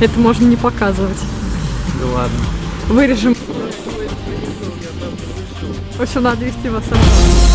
Это можно не показывать. Да ладно. Вырежем. В общем, надо вести вас обратно.